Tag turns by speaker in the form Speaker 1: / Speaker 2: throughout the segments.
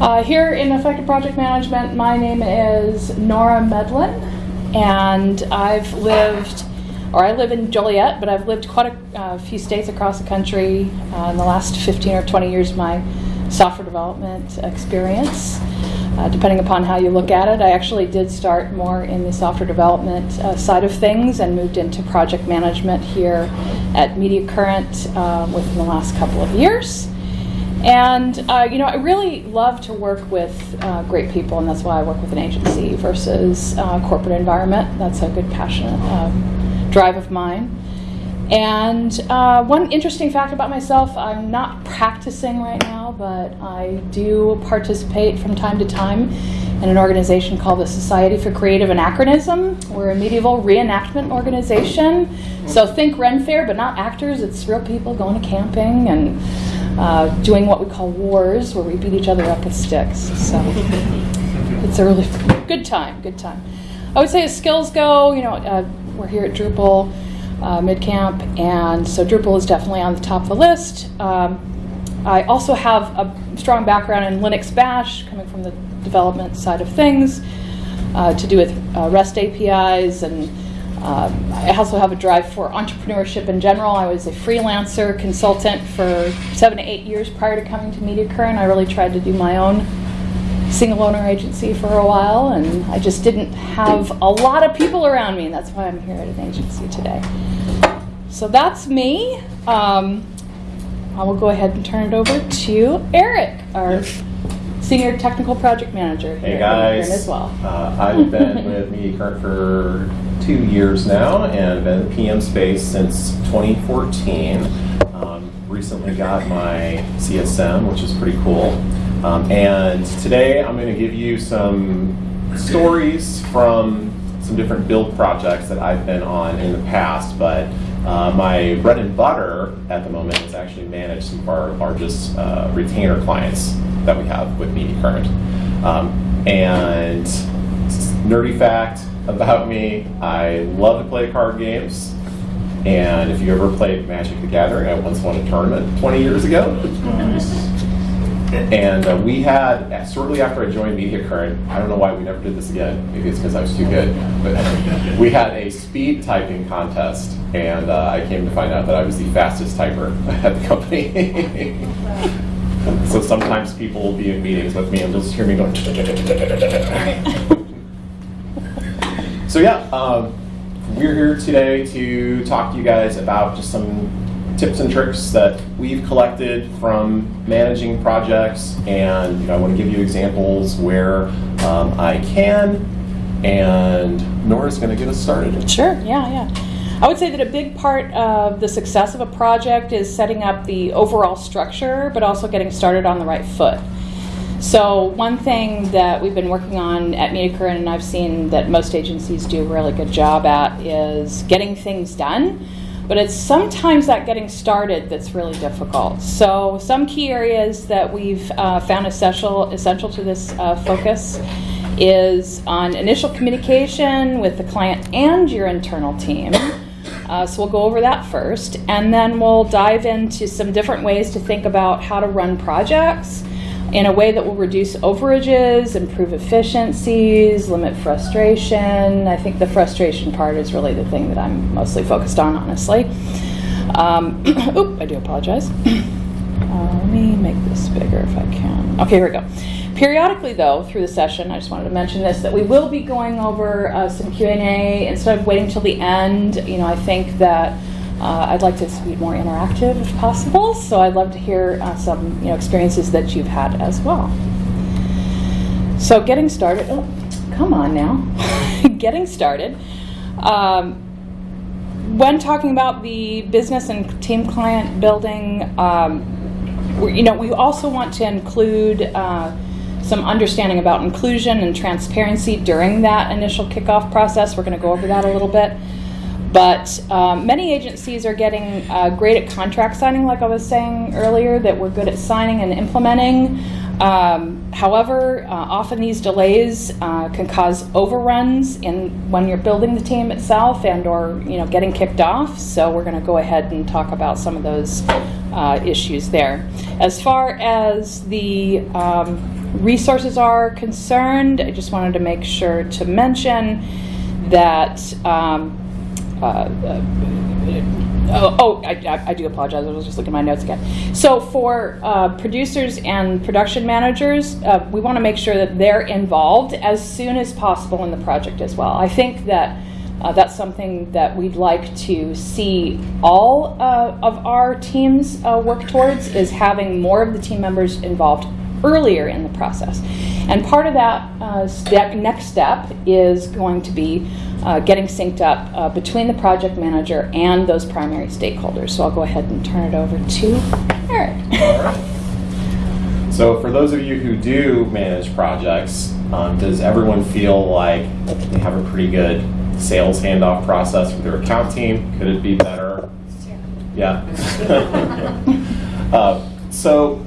Speaker 1: Uh, here in Effective Project Management, my name is Nora Medlin, and I've lived, or I live in Joliet, but I've lived quite a uh, few states across the country uh, in the last 15 or 20 years of my software development experience. Uh, depending upon how you look at it, I actually did start more in the software development uh, side of things and moved into project management here at Media Current uh, within the last couple of years. And uh, you know, I really love to work with uh, great people, and that's why I work with an agency versus uh, corporate environment. That's a good passionate um, drive of mine. And uh, one interesting fact about myself, I'm not practicing right now, but I do participate from time to time in an organization called the Society for Creative Anachronism. We're a medieval reenactment organization. So think Ren Fair, but not actors. It's real people going to camping and uh, doing what we call wars, where we beat each other up with sticks. So it's a really good time, good time. I would say as skills go, you know, uh, we're here at Drupal uh, MidCamp, and so Drupal is definitely on the top of the list. Um, I also have a strong background in Linux Bash, coming from the development side of things, uh, to do with uh, REST APIs, and uh, I also have a drive for entrepreneurship in general. I was a freelancer consultant for seven to eight years prior to coming to Media Current. I really tried to do my own single owner agency for a while, and I just didn't have a lot of people around me, and that's why I'm here at an agency today. So that's me. Um, I will go ahead and turn it over to Eric, our senior technical project manager
Speaker 2: Hey
Speaker 1: here
Speaker 2: guys,
Speaker 1: as well.
Speaker 2: uh, I've been with Media Current for two years now and been in the PM space since 2014. Um, recently got my CSM, which is pretty cool. Um, and today I'm going to give you some stories from some different build projects that I've been on in the past, but uh, my bread and butter at the moment is actually manage some of our largest uh, retainer clients that we have with Media Current. Um, and nerdy fact about me, I love to play card games. And if you ever played Magic the Gathering, I once won a tournament 20 years ago. And uh, we had, shortly after I joined Media Current, I don't know why we never did this again, maybe it's because I was too good, but we had a speed typing contest, and uh, I came to find out that I was the fastest typer at the company. so sometimes people will be in meetings with me and they'll just hear me going. so yeah, um, we're here today to talk to you guys about just some tips and tricks that we've collected from managing projects and you know, I want to give you examples where um, I can and Nora's going to get us started.
Speaker 1: Sure, yeah, yeah. I would say that a big part of the success of a project is setting up the overall structure, but also getting started on the right foot. So one thing that we've been working on at Media Current, and I've seen that most agencies do a really good job at, is getting things done. But it's sometimes that getting started that's really difficult. So some key areas that we've uh, found essential, essential to this uh, focus is on initial communication with the client and your internal team. Uh, so we'll go over that first, and then we'll dive into some different ways to think about how to run projects in a way that will reduce overages, improve efficiencies, limit frustration. I think the frustration part is really the thing that I'm mostly focused on, honestly. Um, oop, I do apologize. Uh, let me make this bigger if I can. Okay, here we go. Periodically, though, through the session, I just wanted to mention this, that we will be going over uh, some Q&A instead of waiting till the end. You know, I think that uh, I'd like this to be more interactive if possible, so I'd love to hear uh, some you know, experiences that you've had as well. So getting started, oh, come on now. getting started. Um, when talking about the business and team client building, um, you know, we also want to include uh, some understanding about inclusion and transparency during that initial kickoff process. We're going to go over that a little bit. But um, many agencies are getting uh, great at contract signing, like I was saying earlier, that we're good at signing and implementing. Um, however, uh, often these delays uh, can cause overruns in when you're building the team itself and or you know getting kicked off. So we're going to go ahead and talk about some of those uh, issues there. As far as the um, resources are concerned, I just wanted to make sure to mention that. Um, oh, oh I, I, do apologize. I was just looking at my notes again. So, for uh, producers and production managers, uh, we want to make sure that they're involved as soon as possible in the project as well. I think that uh, that's something that we'd like to see all uh, of our teams uh, work towards is having more of the team members involved earlier in the process. And part of that uh, step, next step is going to be uh, getting synced up uh, between the project manager and those primary stakeholders. So I'll go ahead and turn it over to Eric.
Speaker 2: All right. So for those of you who do manage projects, um, does everyone feel like they have a pretty good sales handoff process with their account team? Could it be better? Yeah. uh, so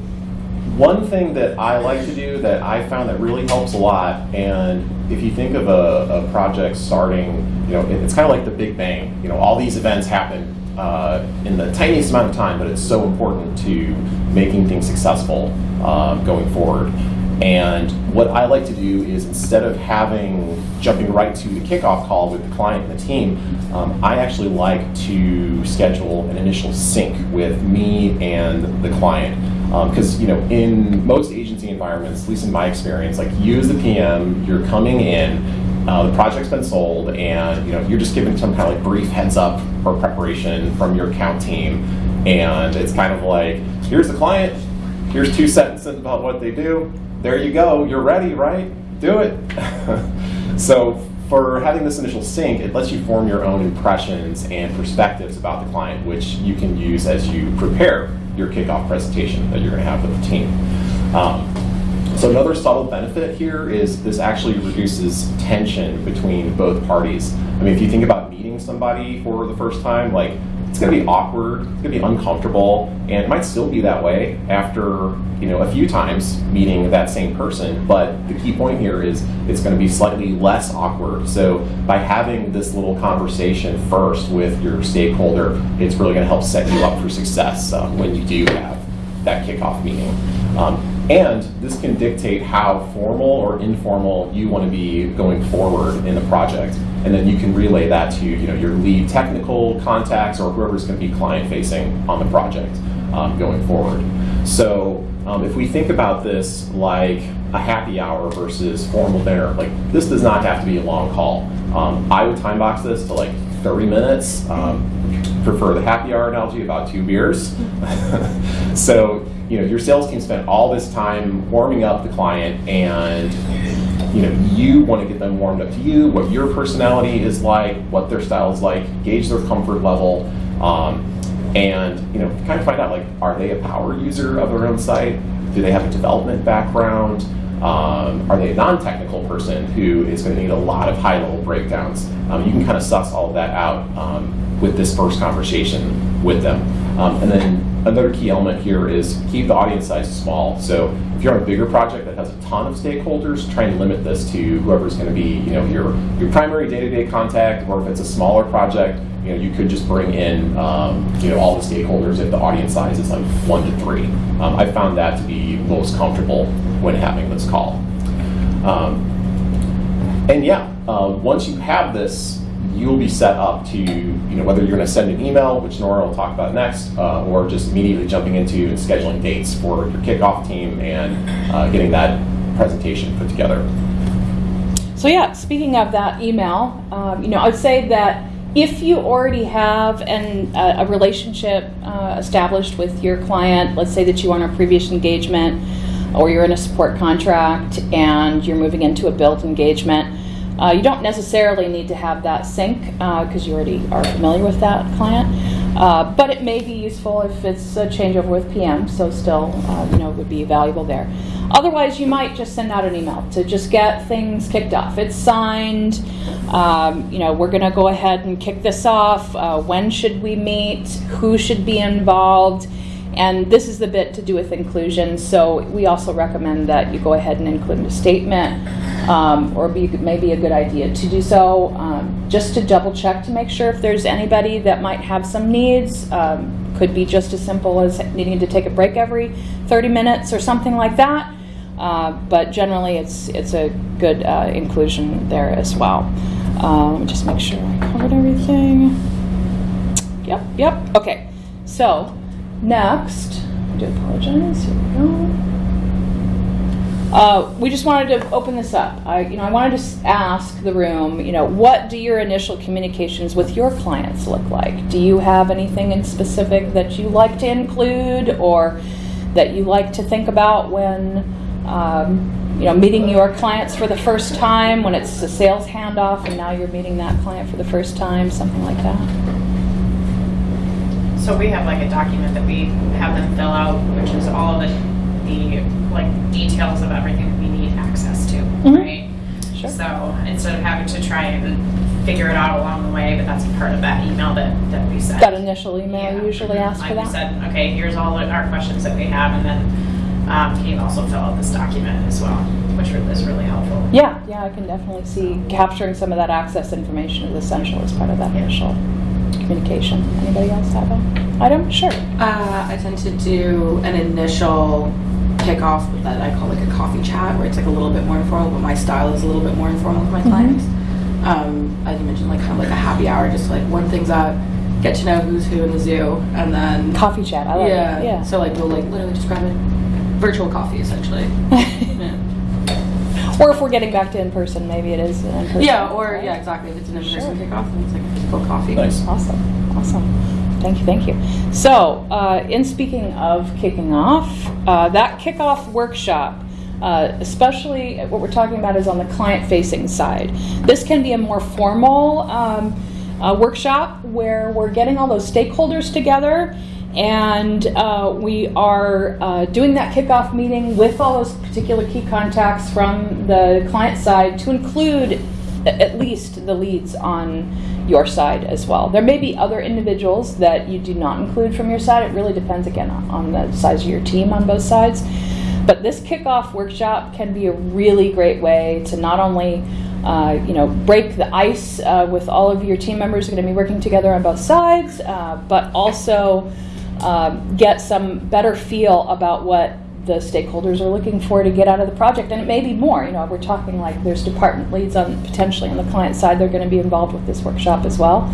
Speaker 2: one thing that I like to do that I found that really helps a lot, and if you think of a, a project starting, you know, it, it's kind of like the Big Bang. You know, all these events happen uh, in the tiniest amount of time, but it's so important to making things successful um, going forward. And what I like to do is instead of having jumping right to the kickoff call with the client and the team, um, I actually like to schedule an initial sync with me and the client. Because um, you know, in most agency environments, at least in my experience, like you as the PM, you're coming in, uh, the project's been sold, and you know you're just given some kind of like brief heads up or preparation from your account team, and it's kind of like, here's the client, here's two sentences about what they do, there you go, you're ready, right? Do it. so for having this initial sync, it lets you form your own impressions and perspectives about the client, which you can use as you prepare your kickoff presentation that you're going to have with the team. Um, so another subtle benefit here is this actually reduces tension between both parties. I mean, if you think about meeting somebody for the first time, like it's going to be awkward, it's going to be uncomfortable, and it might still be that way after you know a few times meeting that same person. But the key point here is it's going to be slightly less awkward. So by having this little conversation first with your stakeholder, it's really going to help set you up for success uh, when you do have that kickoff meeting. Um, and this can dictate how formal or informal you want to be going forward in the project. And then you can relay that to you know, your lead technical contacts or whoever's going to be client facing on the project um, going forward. So um, if we think about this like a happy hour versus formal dinner, like this does not have to be a long call. Um, I would time box this to like 30 minutes. Um, prefer the happy hour analogy, about two beers. so you know, your sales team spent all this time warming up the client and you know, you want to get them warmed up to you, what your personality is like, what their style is like, gauge their comfort level, um, and you know, kind of find out like, are they a power user of their own site? Do they have a development background? Um, are they a non-technical person who is going to need a lot of high-level breakdowns? Um, you can kind of suss all of that out um, with this first conversation with them. Um, and then another key element here is keep the audience size small. So if you're on a bigger project that has a ton of stakeholders, try and limit this to whoever's going to be, you know, your your primary day-to-day contact, or if it's a smaller project, you know, you could just bring in, um, you know, all the stakeholders if the audience size is like one to three. Um, I found that to be most comfortable when having this call. Um, and yeah, uh, once you have this you'll be set up to, you know, whether you're going to send an email, which Nora will talk about next, uh, or just immediately jumping into and scheduling dates for your kickoff team and uh, getting that presentation put together.
Speaker 1: So yeah, speaking of that email, um, you know, I would say that if you already have an, a, a relationship uh, established with your client, let's say that you are on a previous engagement or you're in a support contract and you're moving into a build engagement, uh, you don't necessarily need to have that sync because uh, you already are familiar with that client. Uh, but it may be useful if it's a changeover with PM, so still, uh, you know, would be valuable there. Otherwise, you might just send out an email to just get things kicked off. It's signed. Um, you know, we're going to go ahead and kick this off. Uh, when should we meet? Who should be involved? And this is the bit to do with inclusion. So we also recommend that you go ahead and include a statement, um, or be maybe a good idea to do so, um, just to double check to make sure if there's anybody that might have some needs. Um, could be just as simple as needing to take a break every 30 minutes or something like that. Uh, but generally, it's it's a good uh, inclusion there as well. Um, just make sure I covered everything. Yep, yep. Okay, so next, I do apologize. Here we go. Uh, we just wanted to open this up. I, you know, I wanted to ask the room, you know, what do your initial communications with your clients look like? Do you have anything in specific that you like to include or that you like to think about when, um, you know, meeting your clients for the first time, when it's a sales handoff and now you're meeting that client for the first time, something like that?
Speaker 3: So we have like a document that we have them fill out, which is all the, the like details of everything we need access to,
Speaker 1: Mhm.
Speaker 3: right?
Speaker 1: Sure.
Speaker 3: So instead of having to try and figure it out along the way, but that's part of that email that, that we sent.
Speaker 1: That initial email
Speaker 3: Yeah.
Speaker 1: usually asks for
Speaker 3: Like we
Speaker 1: that?
Speaker 3: said, okay, here's all our questions that we have, and then, um, can you also fill out this document as well, which is really helpful.
Speaker 1: Yeah, yeah, I can definitely see capturing some of that access information is essential as part of that
Speaker 3: Yeah.
Speaker 1: initial communication. Anybody else have an item? Sure.
Speaker 4: Uh, I tend to do an initial kickoff that I call like a coffee chat, where it's like a little bit more informal, but my style is a little bit more informal with my
Speaker 1: Mhm.
Speaker 4: clients. Um, as you mentioned, like kind of like a happy hour, just like warm things up, get to know who's who in the zoo, and then
Speaker 1: Coffee chat, I like
Speaker 4: yeah,
Speaker 1: it, yeah.
Speaker 4: So like we'll like literally just grab a virtual coffee essentially. yeah.
Speaker 1: Or if we're getting back to in-person, maybe it is an in-person.
Speaker 4: yeah, or
Speaker 1: right?
Speaker 4: yeah, exactly. If it's an in-person
Speaker 1: Sure.
Speaker 4: kickoff, then it's like a physical coffee.
Speaker 2: Nice.
Speaker 1: Awesome, awesome. Thank you, thank you. So, uh, in speaking of kicking off, uh, that kickoff workshop, uh, especially what we're talking about is on the client-facing side. This can be a more formal um, uh, workshop where we're getting all those stakeholders together and uh, we are uh, doing that kickoff meeting with all those particular key contacts from the client side to include at least the leads on your side as well. There may be other individuals that you do not include from your side. It really depends again on the size of your team on both sides. But this kickoff workshop can be a really great way to not only uh, you know break the ice uh, with all of your team members who are going to be working together on both sides, uh, but also um, get some better feel about what the stakeholders are looking for to get out of the project. And it may be more. You know, we're talking like there's department leads on potentially on the client side. They're going to be involved with this workshop as well.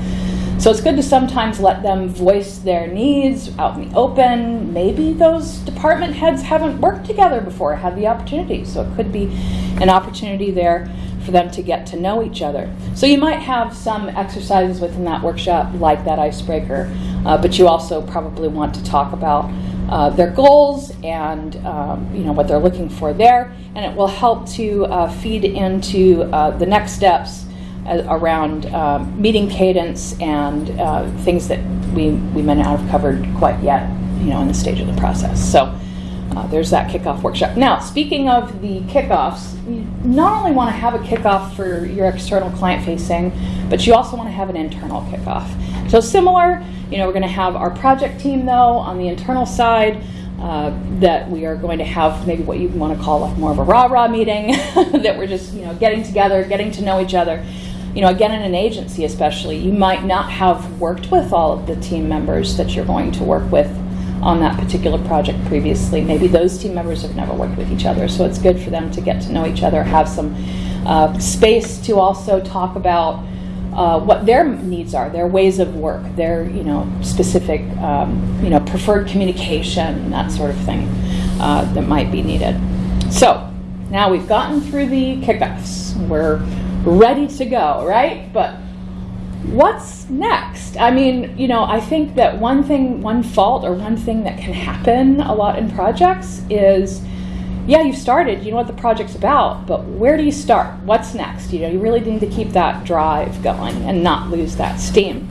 Speaker 1: So it's good to sometimes let them voice their needs out in the open. Maybe those department heads haven't worked together before, had the opportunity. So it could be an opportunity there for them to get to know each other. So you might have some exercises within that workshop like that icebreaker, uh, but you also probably want to talk about uh, their goals and um, you know what they're looking for there, and it will help to uh, feed into uh, the next steps uh, around um, meeting cadence and uh, things that we, we may not have covered quite yet, you know, in the stage of the process. So uh, there's that kickoff workshop. Now, speaking of the kickoffs, you not only want to have a kickoff for your external client facing, but you also want to have an internal kickoff. So similar, you know, we're going to have our project team though on the internal side. Uh, that we are going to have maybe what you want to call like more of a rah rah meeting that we're just you know getting together getting to know each other you know again in an agency especially you might not have worked with all of the team members that you're going to work with on that particular project previously maybe those team members have never worked with each other so it's good for them to get to know each other have some uh, space to also talk about uh, what their needs are, their ways of work, their you know specific um, you know preferred communication, that sort of thing uh, that might be needed. So now we've gotten through the kickoffs. We're ready to go, right? But what's next? I mean, you know, I think that one thing, one fault, or one thing that can happen a lot in projects is yeah, you've started, you know what the project's about, but where do you start? What's next? You know, you really need to keep that drive going and not lose that steam.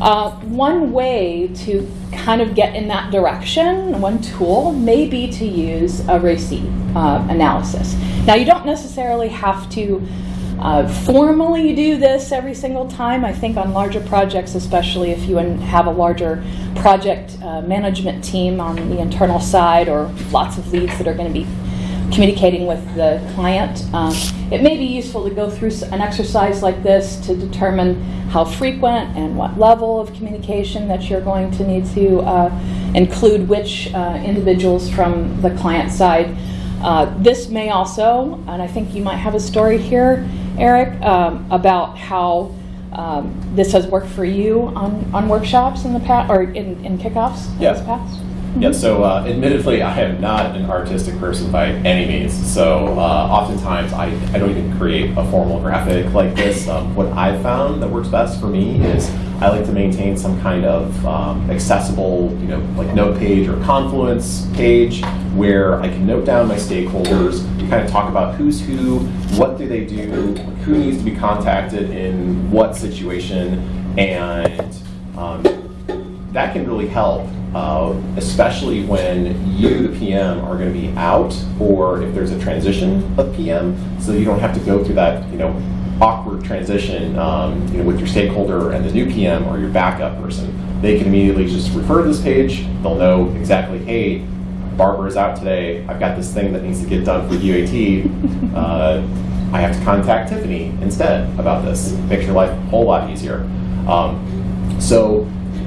Speaker 1: Uh, one way to kind of get in that direction, one tool, may be to use a receipt uh, analysis. Now, you don't necessarily have to uh, formally do this every single time. I think on larger projects, especially if you have a larger project uh, management team on the internal side or lots of leads that are going to be communicating with the client. Um, it may be useful to go through an exercise like this to determine how frequent and what level of communication that you're going to need to uh, include which uh, individuals from the client side. Uh, this may also, and I think you might have a story here, Eric, um, about how um, this has worked for you on, on workshops in the past or in, in kickoffs in
Speaker 2: Yeah.
Speaker 1: this past.
Speaker 2: Yeah, so uh, admittedly, I am not an artistic person by any means. So uh, oftentimes, I, I don't even create a formal graphic like this. Um, what I've found that works best for me is I like to maintain some kind of um, accessible, you know, like note page or Confluence page where I can note down my stakeholders, kind of talk about who's who, what do they do, who needs to be contacted in what situation, and um, that can really help, uh, especially when you, the PM, are going to be out, or if there's a transition of PM, so you don't have to go through that, you know, awkward transition, um, you know, with your stakeholder and the new PM or your backup person. They can immediately just refer to this page. They'll know exactly, hey, Barbara's out today. I've got this thing that needs to get done for UAT. Uh, I have to contact Tiffany instead about this. Makes your life a whole lot easier. Um, so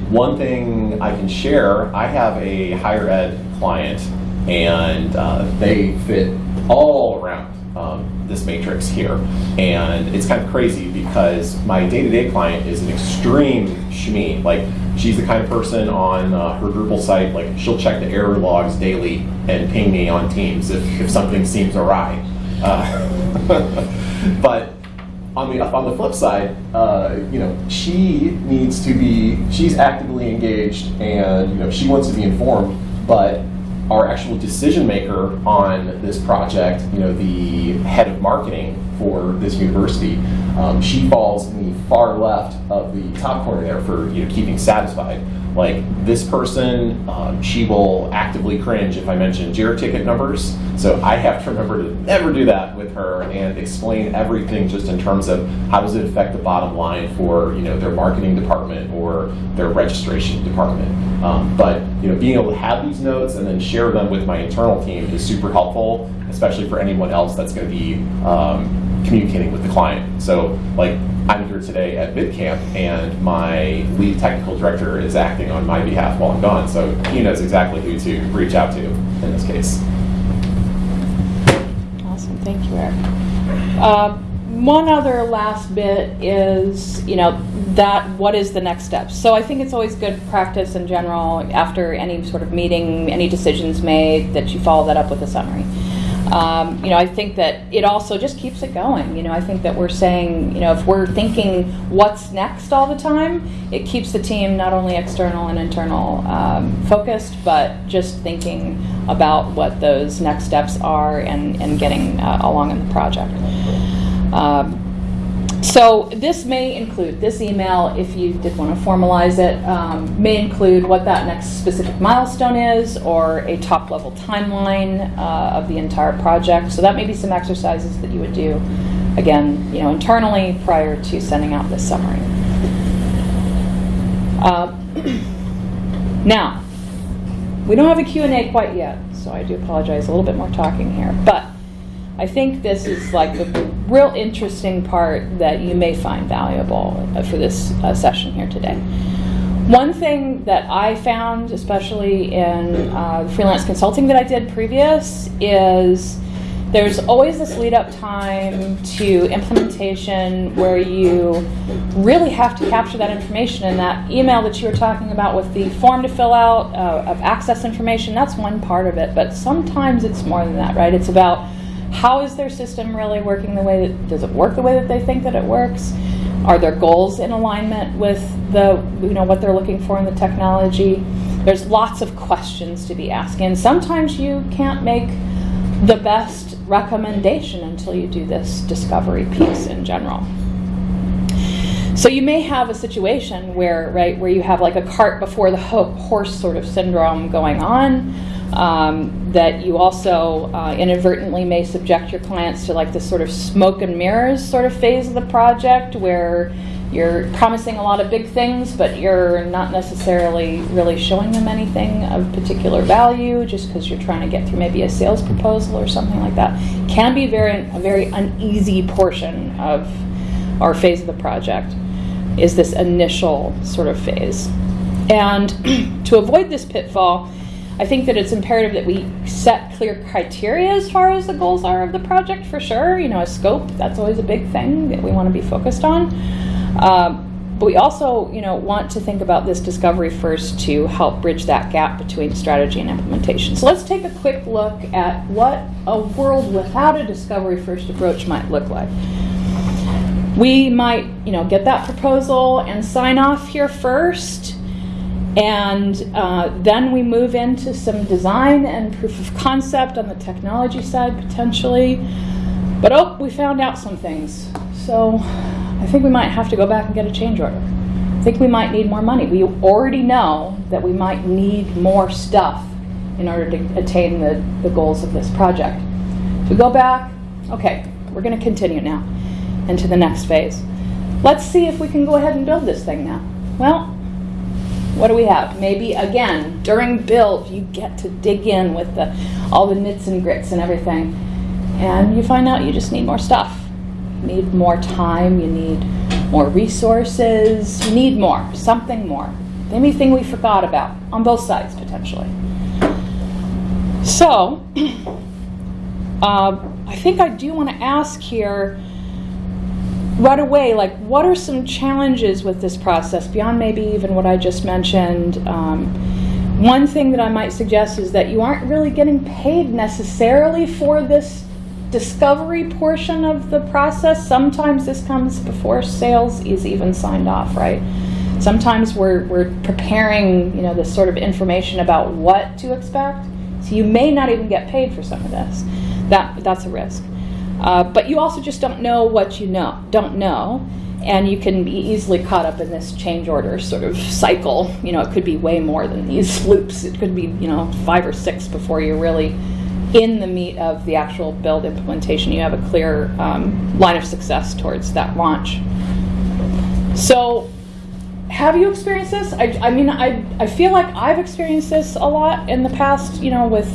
Speaker 2: one thing I can share, I have a higher ed client, and uh, they fit all around um, this matrix here. And it's kind of crazy because my day-to-day client is an extreme shmee. Like, she's the kind of person on uh, her Drupal site, like, she'll check the error logs daily and ping me on Teams if, if something seems awry. Uh, but on the on the flip side, uh, you know, she needs to be she's actively engaged and you know she wants to be informed, but our actual decision maker on this project, you know, the head of marketing for this university, um, she falls in the far left of the top corner there for you know keeping satisfied. Like this person, um, she will actively cringe if I mention Jira ticket numbers. So I have to remember to never do that with her and explain everything just in terms of how does it affect the bottom line for you know their marketing department or their registration department. Um, but you know being able to have these notes and then share them with my internal team is super helpful, especially for anyone else that's going to be um, communicating with the client. So like I'm here today at MidCamp, and my lead technical director is acting on my behalf while I'm gone, so he knows exactly who to reach out to in this case.
Speaker 1: Awesome, thank you, Eric. Uh, One other last bit is, you know, that what is the next step? So I think it's always good practice in general, after any sort of meeting, any decisions made, that you follow that up with a summary. Um, You know, I think that it also just keeps it going. You know, I think that we're saying, you know, if we're thinking what's next all the time, it keeps the team not only external and internal um, focused, but just thinking about what those next steps are and, and getting uh, along in the project. Um, so this may include, this email, if you did want to formalize it, um, may include what that next specific milestone is or a top level timeline uh, of the entire project. So that may be some exercises that you would do, again, you know, internally prior to sending out this summary. Uh, now, we don't have a Q&A quite yet, so I do apologize, a little bit more talking here. But I think this is like the, real interesting part that you may find valuable uh, for this uh, session here today. One thing that I found, especially in uh, freelance consulting that I did previous, is there's always this lead up time to implementation where you really have to capture that information. And that email that you were talking about with the form to fill out uh, of access information, that's one part of it. But sometimes it's more than that, right? It's about how is their system really working the way that does it work the way that they think that it works are their goals in alignment with the you know what they're looking for in the technology there's lots of questions to be asking and sometimes you can't make the best recommendation until you do this discovery piece in general So you may have a situation where, right, where you have like a cart before the ho- horse sort of syndrome going on. Um, that you also uh, inadvertently may subject your clients to like this sort of smoke and mirrors sort of phase of the project where you're promising a lot of big things, but you're not necessarily really showing them anything of particular value just because you're trying to get through maybe a sales proposal or something like that. Can be very a very uneasy portion of our phase of the project is this initial sort of phase. And to avoid this pitfall, I think that it's imperative that we set clear criteria as far as the goals are of the project for sure. You know, a scope, that's always a big thing that we want to be focused on. Um, but we also, you know, want to think about this discovery first to help bridge that gap between strategy and implementation. So let's take a quick look at what a world without a discovery first approach might look like we might you know get that proposal and sign off here first and uh, then we move into some design and proof of concept on the technology side potentially. But oh we found out some things. So i think we might have to go back and get a change order. I think we might need more money. We already know that we might need more stuff in order to attain the, the goals of this project. So we go back okay we're going to continue now into the next phase. Let's see if we can go ahead and build this thing now. Well, what do we have? Maybe again, during build, you get to dig in with the, all the nits and grits and everything, and you find out you just need more stuff. You need more time, you need more resources, you need more, something more. Anything we forgot about on both sides potentially. So, uh, I think I do want to ask here right away, like, what are some challenges with this process beyond maybe even what I just mentioned? Um, one thing that I might suggest is that you aren't really getting paid necessarily for this discovery portion of the process. Sometimes this comes before sales is even signed off, right? Sometimes we're, we're preparing, you know, this sort of information about what to expect. So you may not even get paid for some of this. That, that's a risk. Uh, but you also just don't know what you know, don't know, and you can be easily caught up in this change order sort of cycle. You know, it could be way more than these loops. It could be you know five or six before you're really in the meat of the actual build implementation. You have a clear um, line of success towards that launch. So. Have you experienced this? I, I mean, I, I feel like I've experienced this a lot in the past, you know, with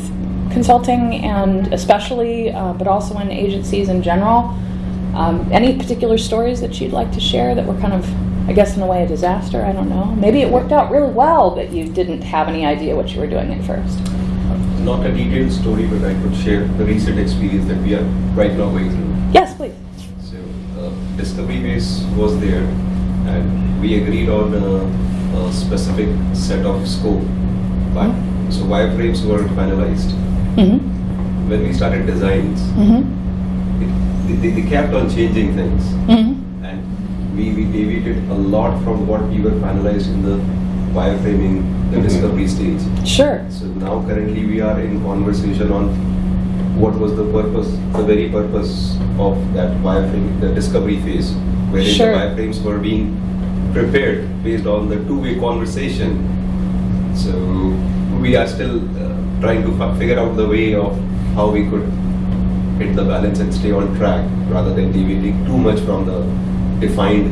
Speaker 1: consulting and especially, uh, but also in agencies in general. Um, any particular stories that you'd like to share that were kind of, I guess, in a way, a disaster? I don't know. Maybe it worked out really well, but you didn't have any idea what you were doing at first.
Speaker 5: Not a detailed story, but I could share the recent experience that we are right now going through.
Speaker 1: Yes, please.
Speaker 5: So, uh, discovery phase was there, and we agreed on a, a specific set of scope. But so wireframes were finalized.
Speaker 1: Mm-hmm.
Speaker 5: When we started designs,
Speaker 1: Mm-hmm.
Speaker 5: it, they, they kept on changing things,
Speaker 1: Mm-hmm.
Speaker 5: and we, we deviated a lot from what we were finalized in the wireframing, the discovery stage.
Speaker 1: Sure.
Speaker 5: So now currently we are in conversation on what was the purpose, the very purpose of that wireframe, the discovery phase, where
Speaker 1: Sure.
Speaker 5: the wireframes were being prepared based on the two-way conversation. So we are still uh, trying to fi- figure out the way of how we could hit the balance and stay on track rather than deviating too much from the defined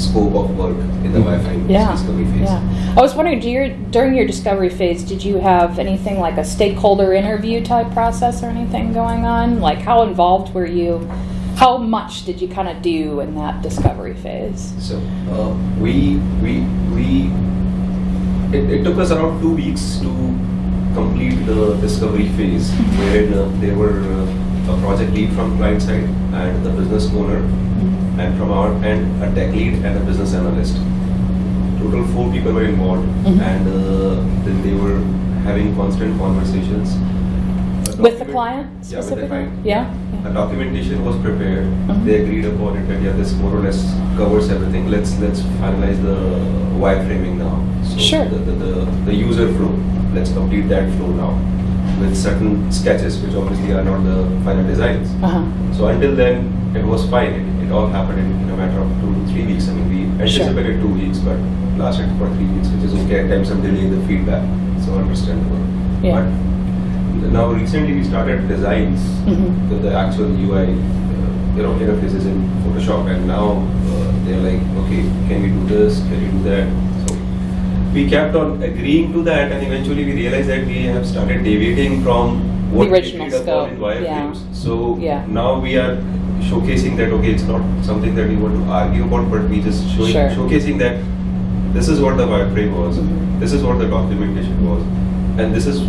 Speaker 5: scope of work in the
Speaker 2: Mhm.
Speaker 5: wireframe
Speaker 1: Yeah.
Speaker 5: discovery phase.
Speaker 1: Yeah. I was wondering, do your, during your discovery phase, did you have anything like a stakeholder interview type process or anything going on? Like, how involved were you? How much did you kind of do in that discovery phase?
Speaker 5: So uh, we we we it, it took us around two weeks to complete the discovery phase, wherein uh, there were uh, a project lead from client side and the business owner, and from our end a tech lead and a business analyst. Total four people were involved,
Speaker 1: Mhm.
Speaker 5: and uh, then they were having constant conversations.
Speaker 1: With the client
Speaker 5: Yeah,
Speaker 1: specifically?
Speaker 5: client.
Speaker 1: Yeah.
Speaker 5: A documentation was prepared.
Speaker 1: Mhm.
Speaker 5: They agreed upon it that yeah, this more or less covers everything. Let's let's finalize the wireframing now. So
Speaker 1: Sure.
Speaker 5: The, the, the, the user flow. Let's complete that flow now. with certain sketches, which obviously are not the final designs.
Speaker 1: Uh-huh.
Speaker 5: So until then, it was fine. It, it all happened in, in a matter of two to three weeks. I mean, we
Speaker 1: Sure.
Speaker 5: anticipated two weeks, but lasted for three weeks, which is okay. At times, I'm delaying the feedback, so understandable.
Speaker 1: Yeah.
Speaker 5: But now recently, we started designs
Speaker 1: Mhm.
Speaker 5: with the actual UI, uh, you know, interfaces in Photoshop, and now uh, they're like, okay, can we do this? Can we do that? We kept on agreeing to that, and eventually we realized that we have started deviating from what we
Speaker 1: original
Speaker 5: agreed upon in
Speaker 1: scope, yeah.
Speaker 5: So
Speaker 1: Yeah.
Speaker 5: now we are showcasing that okay, it's not something that we want to argue about, but we just showing,
Speaker 1: Sure.
Speaker 5: showcasing that this is what the wireframe was,
Speaker 1: Mhm.
Speaker 5: this is what the documentation was, and this is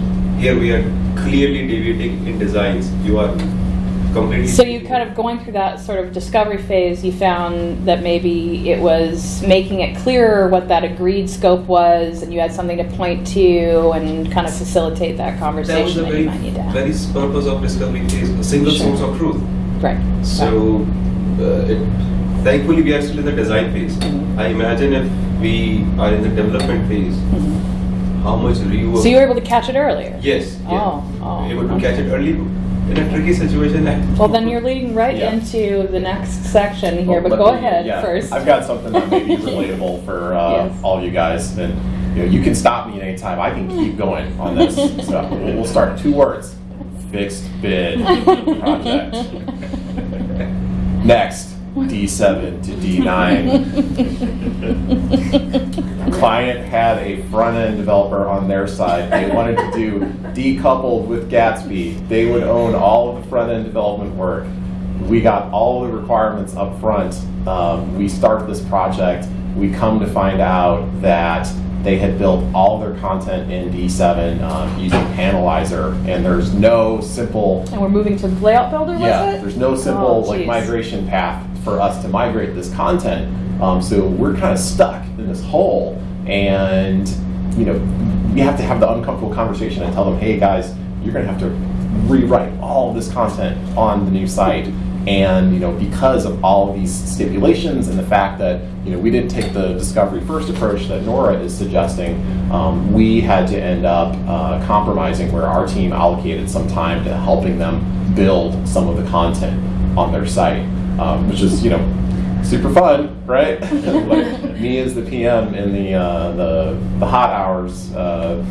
Speaker 5: here we are clearly deviating in designs. You are completely.
Speaker 1: So you kind of going through that sort of discovery phase, you found that maybe it was making it clearer what that agreed scope was, and you had something to point to and kind of facilitate that
Speaker 5: that was
Speaker 1: conversation
Speaker 5: the
Speaker 1: that,
Speaker 5: very,
Speaker 1: you might need to have.
Speaker 5: very purpose of discovery phase, a single
Speaker 1: Sure.
Speaker 5: source of truth.
Speaker 1: right.
Speaker 5: So, uh, it, thankfully, we are still in the design phase.
Speaker 1: Mhm.
Speaker 5: I imagine if we are in the development phase,
Speaker 1: Mhm.
Speaker 5: how much rework.
Speaker 1: So you were able to catch it earlier.
Speaker 5: Yes. Yeah.
Speaker 1: Oh, oh,
Speaker 5: Able to
Speaker 1: okay.
Speaker 5: catch it early in a tricky situation. that-
Speaker 1: Well, then you're leading right
Speaker 2: Yeah.
Speaker 1: into the next section here,
Speaker 2: Well,
Speaker 1: but go
Speaker 2: me-
Speaker 1: ahead
Speaker 2: yeah,
Speaker 1: first.
Speaker 2: I've got something that may be relatable for uh,
Speaker 1: Yes.
Speaker 2: all you guys, and you know, you can stop me at any time. I can keep going on this. so we'll we'll start two words: fixed bid project. Next, D7 to D9. Client had a front end developer on their side. They wanted to do decoupled with Gatsby. They would own all of the front end development work. We got all the requirements up front. Um, we start this project. We come to find out that they had built all their content in D7 um, using Panelizer, and there's no simple
Speaker 1: And we're moving to layout builder, was
Speaker 2: yeah,
Speaker 1: it?
Speaker 2: there's no simple
Speaker 1: Oh,
Speaker 2: like migration path for us to migrate this content. Um, so we're kind of stuck in this hole, and you know, we have to have the uncomfortable conversation and tell them, hey guys, you're going to have to rewrite all this content on the new site. And you know, because of all of these stipulations and the fact that you know we didn't take the discovery first approach that Nora is suggesting, um, we had to end up uh, compromising where our team allocated some time to helping them build some of the content on their site, um, which is you know super fun, right? like me as the PM in the uh, the the hot hours, uh,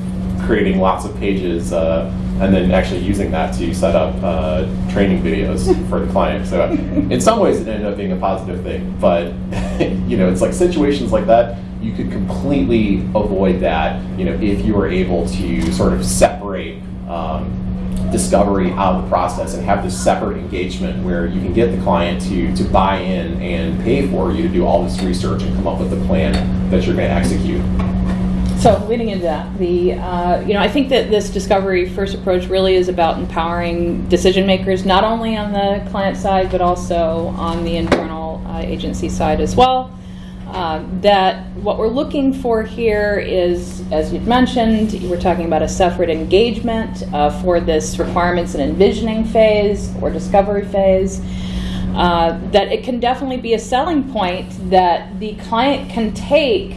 Speaker 2: creating lots of pages, uh, and then actually using that to set up uh, training videos for the client. So in some ways, it ended up being a positive thing, but you know, it's like situations like that. You could completely avoid that, you know, if you were able to sort of separate um, discovery out of the process and have this separate engagement where you can get the client to, to buy in and pay for you to do all this research and come up with a plan that you're going to execute.
Speaker 1: So leading into that, the uh, you know I think that this discovery first approach really is about empowering decision makers not only on the client side but also on the internal uh, agency side as well. Uh, that what we're looking for here is, as you'd mentioned, we're talking about a separate engagement uh, for this requirements and envisioning phase or discovery phase. Uh, that it can definitely be a selling point that the client can take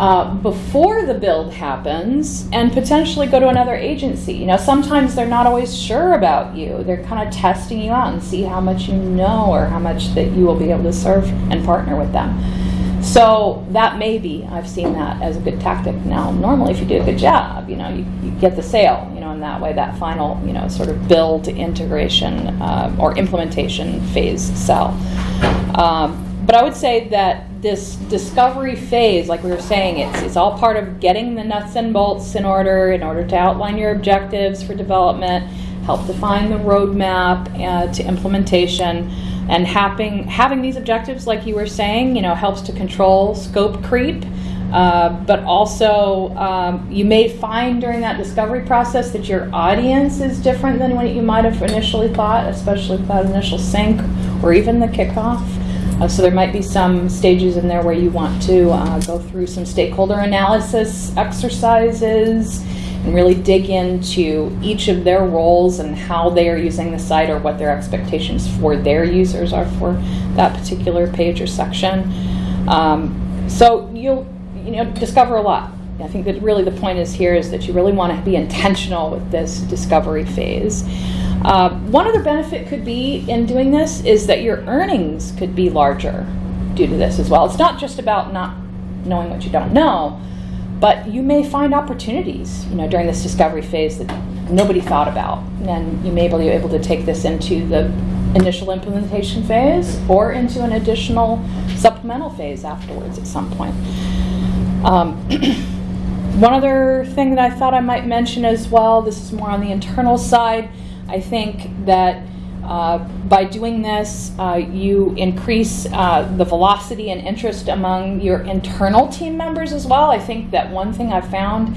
Speaker 1: uh, before the build happens and potentially go to another agency. You know, sometimes they're not always sure about you. They're kind of testing you out and see how much you know or how much that you will be able to serve and partner with them. So that may be, I've seen that as a good tactic. Now, normally if you do a good job, you know, you, you get the sale, you know, in that way, that final, you know, sort of build integration uh, or implementation phase sell. Um, but I would say that this discovery phase, like we were saying, it's, it's all part of getting the nuts and bolts in order, in order to outline your objectives for development, help define the roadmap uh, to implementation, and having, having these objectives, like you were saying, you know, helps to control scope creep. Uh, but also, um, you may find during that discovery process that your audience is different than what you might have initially thought, especially with that initial sync or even the kickoff. Uh, so there might be some stages in there where you want to uh, go through some stakeholder analysis exercises and really dig into each of their roles and how they are using the site or what their expectations for their users are for that particular page or section. Um, so you'll you know discover a lot I think that really the point is here is that you really want to be intentional with this discovery phase. Uh, one other benefit could be in doing this is that your earnings could be larger due to this as well. It's not just about not knowing what you don't know, but you may find opportunities, you know, during this discovery phase that nobody thought about, and you may be able to take this into the initial implementation phase or into an additional supplemental phase afterwards at some point. Um, one other thing that I thought I might mention as well, this is more on the internal side. I think that uh, by doing this, uh, you increase uh, the velocity and interest among your internal team members as well. I think that one thing I've found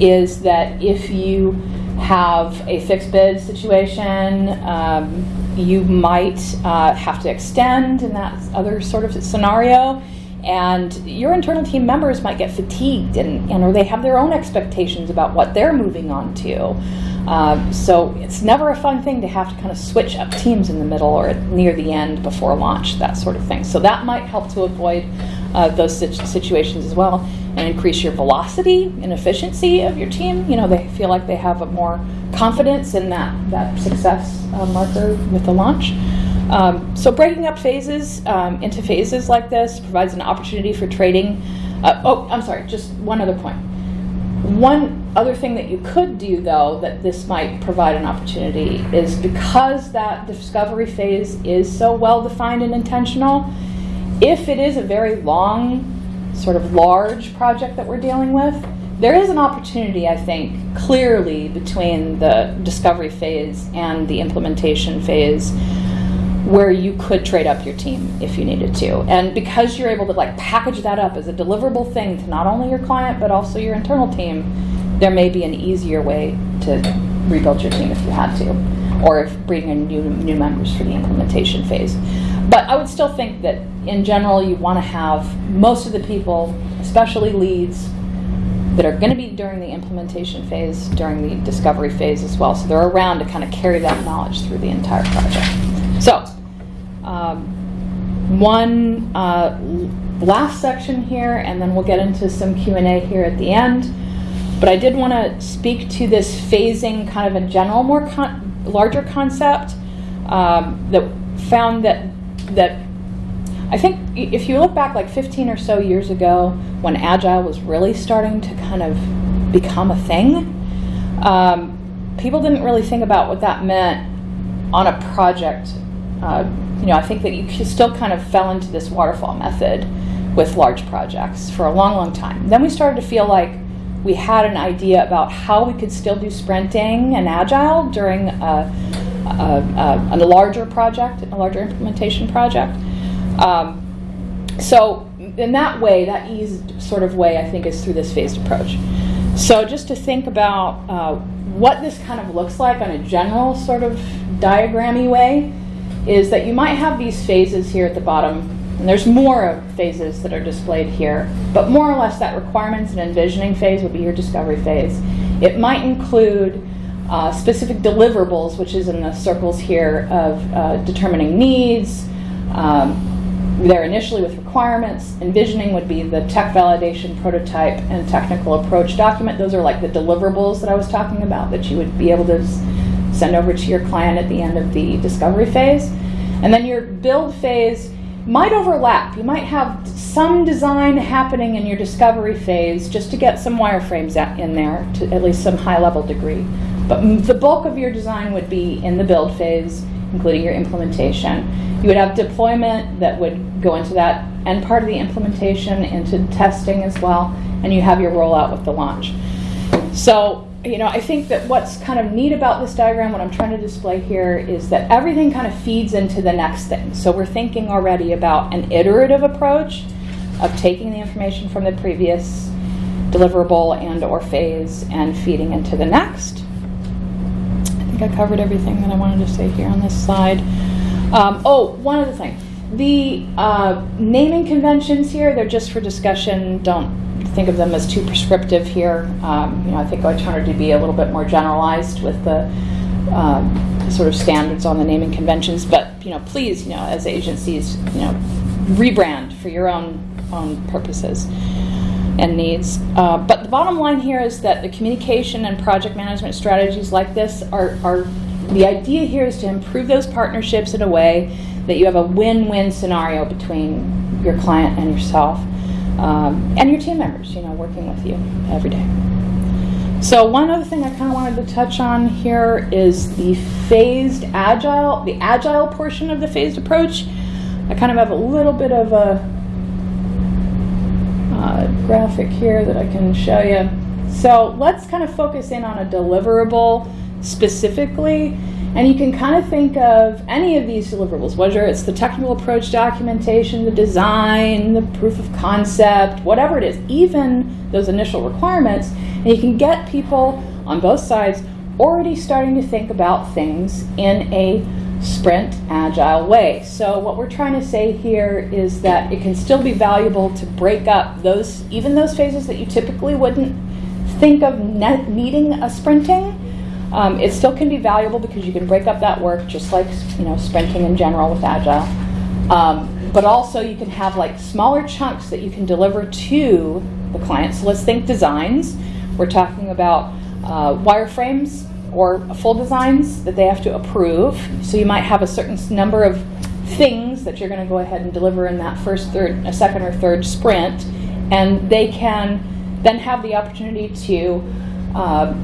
Speaker 1: is that if you have a fixed bid situation, um, you might uh, have to extend in that other sort of scenario. And your internal team members might get fatigued and, and or they have their own expectations about what they're moving on to. Um, so it's never a fun thing to have to kind of switch up teams in the middle or near the end before launch, that sort of thing. So that might help to avoid uh, those situations as well and increase your velocity and efficiency of your team. You know, they feel like they have a more confidence in that, that success uh, marker with the launch. Um, so breaking up phases um, into phases like this provides an opportunity for trading. Uh, oh, I'm sorry, just one other point. One other thing that you could do, though, that this might provide an opportunity is because that discovery phase is so well defined and intentional, if it is a very long, sort of large project that we're dealing with, there is an opportunity, I think, clearly between the discovery phase and the implementation phase where you could trade up your team if you needed to. And because you're able to like package that up as a deliverable thing to not only your client but also your internal team, there may be an easier way to rebuild your team if you had to, or if bringing in new new members for the implementation phase. But I would still think that in general you want to have most of the people, especially leads, that are going to be during the implementation phase, during the discovery phase as well. So they're around to kind of carry that knowledge through the entire project. So, um, one uh, last section here, and then we'll get into some Q&A here at the end. But I did want to speak to this phasing kind of a general, more con larger concept um, that found that that I think if you look back like 15 or so years ago when Agile was really starting to kind of become a thing, um, people didn't really think about what that meant on a project. Uh, you know, I think that you still kind of fell into this waterfall method with large projects for a long, long time. Then we started to feel like we had an idea about how we could still do sprinting and agile during a, a, a, a larger project, a larger implementation project. Um, so in that way, that eased sort of way, I think, is through this phased approach. So just to think about uh, what this kind of looks like on a general sort of diagrammy way, is that you might have these phases here at the bottom, and there's more phases that are displayed here, but more or less that requirements and envisioning phase would be your discovery phase. It might include uh, specific deliverables, which is in the circles here of uh, determining needs, um, there initially with requirements. Envisioning would be the tech validation prototype and technical approach document. Those are like the deliverables that I was talking about that you would be able to send over to your client at the end of the discovery phase. And then your build phase might overlap. You might have some design happening in your discovery phase just to get some wireframes in there to at least some high level degree. But the bulk of your design would be in the build phase, including your implementation. You would have deployment that would go into that and part of the implementation into testing as well, and you have your rollout with the launch. So, you know, I think that what's kind of neat about this diagram, what I'm trying to display here, is that everything kind of feeds into the next thing. So we're thinking already about an iterative approach of taking the information from the previous deliverable and or phase and feeding into the next. I think I covered everything that I wanted to say here on this slide. Um, oh, one other thing. The uh, naming conventions here, they're just for discussion. Don't think of them as too prescriptive here. Um, you know, I think I tried to be a little bit more generalized with the um, sort of standards on the naming conventions. But you know, please, you know, as agencies, you know, rebrand for your own own purposes. and needs. Uh, but the bottom line here is that the communication and project management strategies like this are, are the idea here is to improve those partnerships in a way that you have a win-win scenario between your client and yourself um, and your team members, you know, working with you every day. So one other thing I kind of wanted to touch on here is the phased agile, the agile portion of the phased approach. I kind of have a little bit of a uh, graphic here that I can show you. So let's kind of focus in on a deliverable specifically. And you can kind of think of any of these deliverables, whether it's the technical approach documentation, the design, the proof of concept, whatever it is, even those initial requirements. And you can get people on both sides already starting to think about things in a sprint agile way. So what we're trying to say here is that it can still be valuable to break up those, even those phases that you typically wouldn't think of needing a sprinting. Um, it still can be valuable because you can break up that work just like you know sprinting in general with agile. Um, but also you can have like smaller chunks that you can deliver to the client. So let's think designs. We're talking about uh, wireframes or full designs that they have to approve. So you might have a certain number of things that you're going to go ahead and deliver in that first, third, a second or third sprint, and they can then have the opportunity to uh,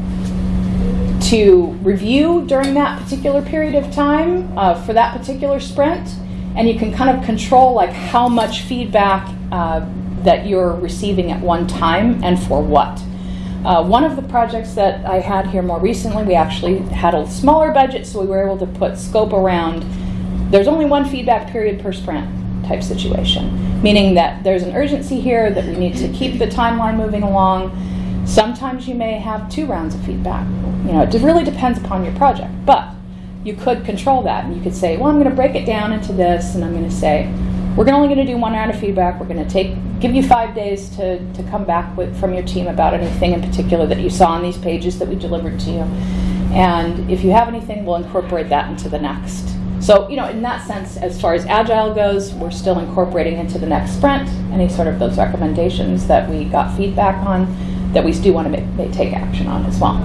Speaker 1: to review during that particular period of time uh, for that particular sprint, and you can kind of control like how much feedback uh, that you're receiving at one time and for what. Uh, one of the projects that I had here more recently, we actually had a smaller budget, so we were able to put scope around. There's only one feedback period per sprint type situation, meaning that there's an urgency here that we need to keep the timeline moving along. Sometimes you may have two rounds of feedback. You know, it really depends upon your project, but you could control that and you could say, well, I'm going to break it down into this, and I'm going to say, we're only going to do one round of feedback. We're going to take give you five days to, to come back with from your team about anything in particular that you saw on these pages that we delivered to you. And if you have anything, we'll incorporate that into the next. So, you know, in that sense, as far as agile goes, we're still incorporating into the next sprint any sort of those recommendations that we got feedback on that we do want to make, take action on as well.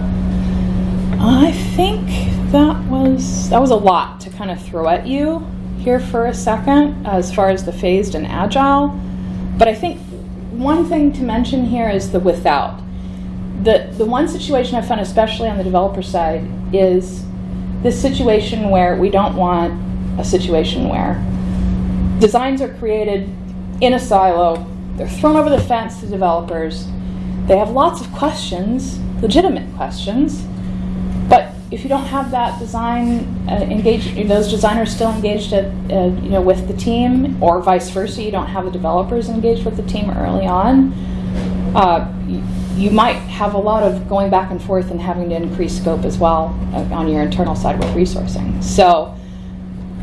Speaker 1: I think that was that was a lot to kind of throw at you here for a second as far as the phased and agile. But I think one thing to mention here is the without. The, the one situation I've found, especially on the developer side, is this situation where we don't want a situation where designs are created in a silo, they're thrown over the fence to developers, they have lots of questions, legitimate questions, but if you don't have that design uh, engaged, those designers still engaged at, uh, you know, with the team, or vice versa, you don't have the developers engaged with the team early on, uh, you, might have a lot of going back and forth and having to increase scope as well uh, on your internal side with resourcing. So,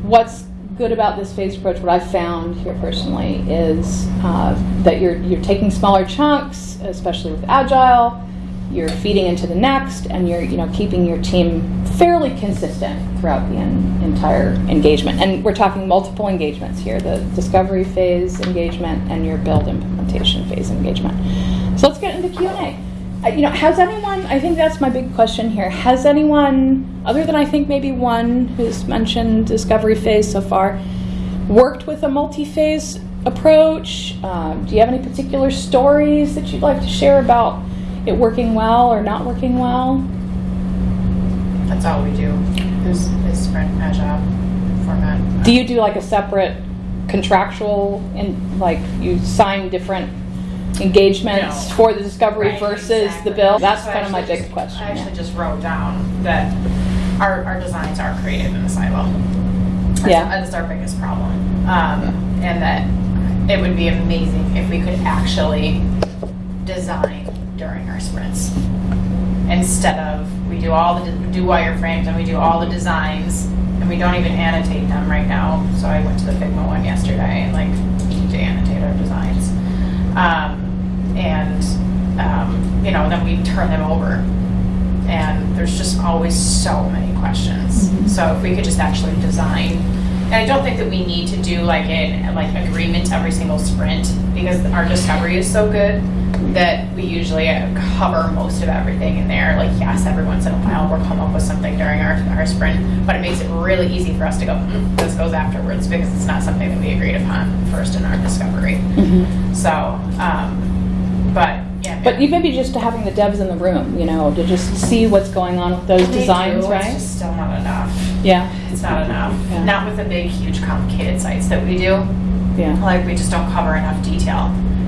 Speaker 1: what's good about this phased approach, what I've found here personally, is uh, that you're you're taking smaller chunks, especially with agile you're feeding into the next, and you're you know keeping your team fairly consistent throughout the en- entire engagement. And we're talking multiple engagements here: the discovery phase engagement and your build implementation phase engagement. So let's get into Q and A. Uh, you know, has anyone? I think that's my big question here. Has anyone, other than I think maybe one who's mentioned discovery phase so far, worked with a multi-phase approach? Um, do you have any particular stories that you'd like to share about? it working well or not working well?
Speaker 3: That's all we do, is, is sprint agile format.
Speaker 1: Do you do like a separate contractual and like you sign different engagements
Speaker 3: No.
Speaker 1: for the discovery
Speaker 3: Right,
Speaker 1: versus
Speaker 3: exactly.
Speaker 1: the bill? That's
Speaker 3: So I
Speaker 1: kind of my
Speaker 3: actually
Speaker 1: big
Speaker 3: just-
Speaker 1: question.
Speaker 3: I
Speaker 1: yeah.
Speaker 3: actually just wrote down that our, our designs are created in a silo. That's-
Speaker 1: Yeah.
Speaker 3: That's our biggest problem. Um, and that it would be amazing if we could actually design during our sprints. Instead of, we do all the, we do wireframes and we do all the designs and we don't even annotate them right now. So I went to the Figma one yesterday and like, we need to annotate our designs. Um, and, um, you know, then we turn them over. And there's just always so many questions.
Speaker 1: Mhm.
Speaker 3: So if we could just actually design And I don't think that we need to do like an, like agreement every single sprint because our discovery is so good that we usually cover most of everything in there. Like, yes, every once in a while we'll come up with something during our, our sprint, but it makes it really easy for us to go, "Mm, this goes afterwards because it's not something that we agreed upon first in our discovery. So, um, yeah.
Speaker 1: But even maybe just having the devs in the room, you know, to just see what's going on with those
Speaker 3: They
Speaker 1: designs,
Speaker 3: do,
Speaker 1: right?
Speaker 3: It's just still not enough.
Speaker 1: Yeah,
Speaker 3: It's not enough.
Speaker 1: Yeah.
Speaker 3: Not with the big, huge, complicated sites that we do.
Speaker 1: yeah.
Speaker 3: Like, we just don't cover enough detail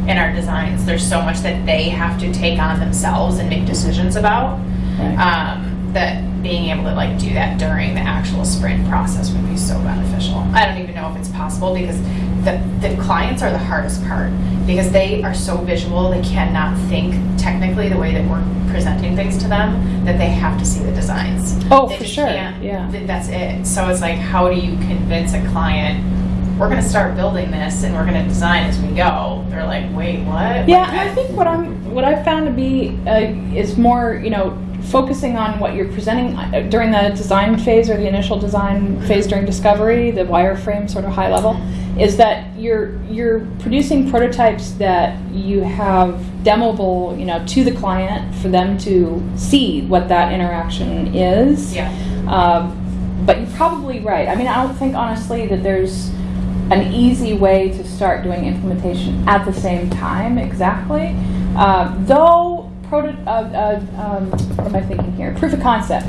Speaker 3: in our designs. There's so much that they have to take on themselves and make decisions about.
Speaker 1: Right.
Speaker 3: Um, that being able to like do that during the actual sprint process would be so beneficial. I don't even know if it's possible because the, the clients are the hardest part because they are so visual, they cannot think technically the way that we're presenting things to them, that they have to see the designs.
Speaker 1: Oh,
Speaker 3: They
Speaker 1: for sure, yeah.
Speaker 3: That's it. So it's like, how do you convince a client, we're gonna start building this and we're gonna design as we go? They're like, wait, what?
Speaker 1: Yeah,
Speaker 3: Like,
Speaker 1: I think what I'm, what I've found to be uh, is more, you know, focusing on what you're presenting uh, during the design phase or the initial design phase during discovery, the wireframe sort of high level, is that you're you're producing prototypes that you have demoable, you know, to the client for them to see what that interaction is.
Speaker 3: Yeah.
Speaker 1: Um, but you're probably right. I mean, I don't think honestly that there's an easy way to start doing implementation at the same time exactly. Uh, though, proto- uh, uh, um, what am I thinking here? Proof of concept.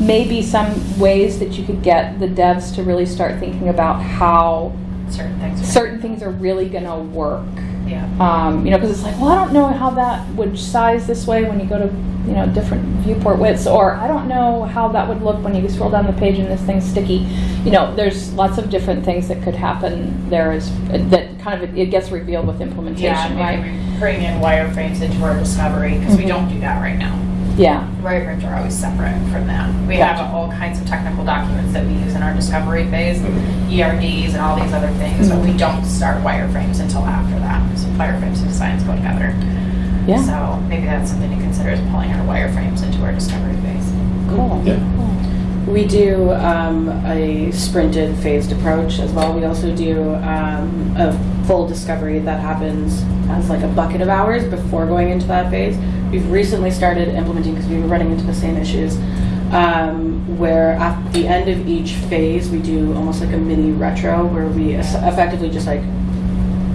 Speaker 1: Maybe some ways that you could get the devs to really start thinking about how
Speaker 3: Certain things. are-
Speaker 1: certain things are really going to work.
Speaker 3: Yeah.
Speaker 1: Um, you know, because it's like, well, I don't know how that would size this way when you go to, you know, different viewport widths, or I don't know how that would look when you scroll down the page and this thing's sticky. You know, there's lots of different things that could happen there as that kind of it gets revealed with
Speaker 3: Yeah,
Speaker 1: implementation, right?
Speaker 3: maybe we bring in wireframes into our discovery, because we
Speaker 1: Mhm.
Speaker 3: don't do that right now.
Speaker 1: Yeah,
Speaker 3: Wireframes are always separate from that. We have all kinds of technical documents that we use in our discovery phase, ERDs and all these other things, but we
Speaker 1: Mhm.
Speaker 3: don't start wireframes until after that. So wireframes and designs go together.
Speaker 1: yeah,
Speaker 3: So maybe that's something to consider is pulling our wireframes into our discovery phase.
Speaker 1: cool.
Speaker 2: Yeah.
Speaker 4: We do um, a sprinted phased approach as well. We also do um, a full discovery that happens as like a bucket of hours before going into that phase. We've recently started implementing because we were running into the same issues. Um, where at the end of each phase, we do almost like a mini retro where we effectively just like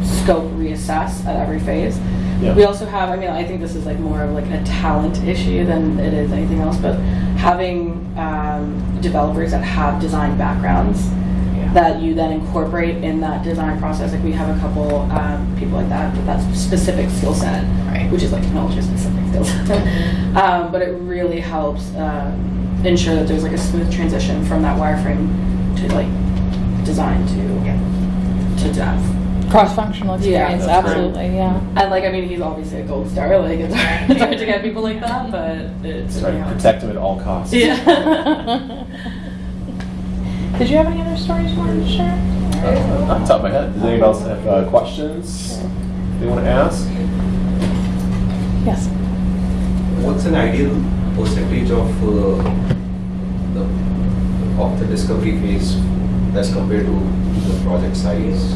Speaker 4: scope reassess at every phase.
Speaker 2: Yeah.
Speaker 4: We also have, I mean, I think this is like more of like a talent issue than it is anything else, but having um, developers that have design backgrounds
Speaker 3: Yeah.
Speaker 4: that you then incorporate in that design process. Like we have a couple um, people like that with that specific skill set,
Speaker 3: Right.
Speaker 4: which is like technology specific skill set. um, but it really helps um, ensure that there's like a smooth transition from that wireframe to like design to to dev.
Speaker 1: Cross-functional
Speaker 4: Yeah,
Speaker 1: experience,
Speaker 2: great.
Speaker 1: absolutely, yeah.
Speaker 4: And like, I mean, he's obviously a gold star. Like, it's hard, it's hard to get people like that, but it's
Speaker 2: That's right. Protect him at all costs.
Speaker 4: Yeah.
Speaker 1: Did you have any other stories you wanted to share?
Speaker 2: Uh, Off the top of my head, does anybody else have uh, questions they want to ask?
Speaker 1: Yes.
Speaker 5: What's an ideal percentage of uh, the of the discovery phase as compared to the project size?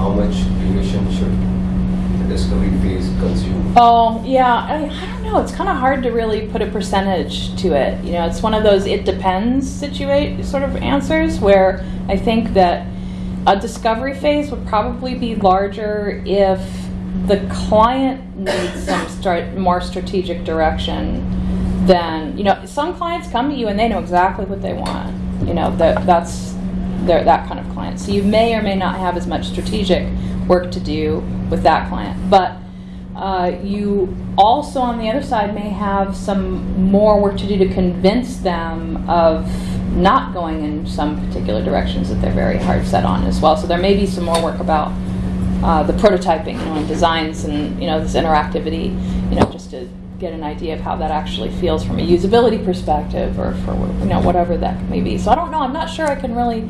Speaker 5: How much duration should the discovery phase consume?
Speaker 1: Oh, yeah. I, I don't know. It's kind of hard to really put a percentage to it. You know, it's one of those it depends situate sort of answers where I think that a discovery phase would probably be larger if the client needs some start, more strategic direction than, you know, some clients come to you and they know exactly what they want. You know, that that's that kind of client. So you may or may not have as much strategic work to do with that client. But uh, you also, on the other side, may have some more work to do to convince them of not going in some particular directions that they're very hard set on as well. So there may be some more work about uh, the prototyping, you know, and designs and you know this interactivity, you know, just to get an idea of how that actually feels from a usability perspective, or for you know whatever that may be. So I don't know. I'm not sure I can really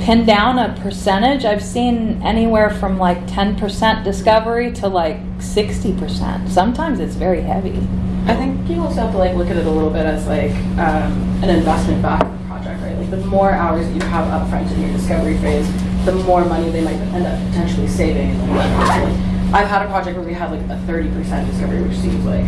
Speaker 1: pin down a percentage. I've seen anywhere from like 10% discovery to like 60%. Sometimes it's very heavy.
Speaker 4: I think you also have to like look at it a little bit as like um, an investment back project, right? Like the more hours that you have upfront in your discovery phase, the more money they might end up potentially saving in the long run. I've had a project where we had like a thirty percent discovery, which seems like